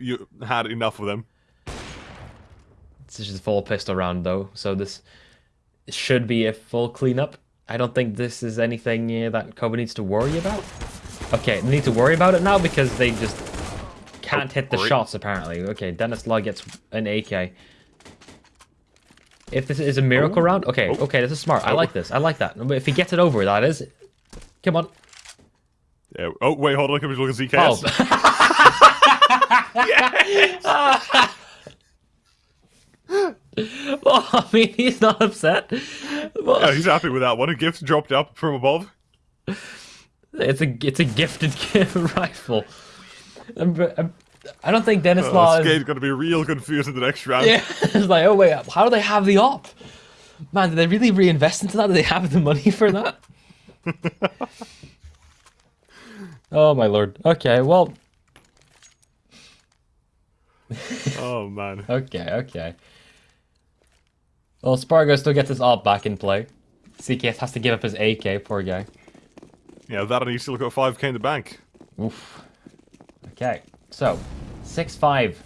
you had enough of them. This is a full pistol round though, so this should be a full cleanup. I don't think this is anything uh, that Kobe needs to worry about. Okay, they need to worry about it now because they just can't Oh, hit the great. shots apparently. Okay, Dennis Law gets an AK. If this is a miracle Oh. round, okay, Oh. okay, this is smart. I Oh. like this. I like that. If he gets it over, that is. Come on. Yeah. Oh wait, hold on. Can we look at Oh. Well, I mean, he's not upset. Well, he's happy with that one. A gift dropped up from above. It's a it's a gifted rifle. Um, but, um, I don't think Dennis Uh, Law is. gonna be real confused in the next round. Yeah, it's like, oh wait, how do they have the op? Man, did they really reinvest into that? Do they have the money for that? oh my lord. Okay, well, Oh man. okay, okay. Well, Spargo still gets his op back in play. CKS has to give up his AK, poor guy. Yeah, that and he's still got 5k in the bank. Oof. Okay, so six five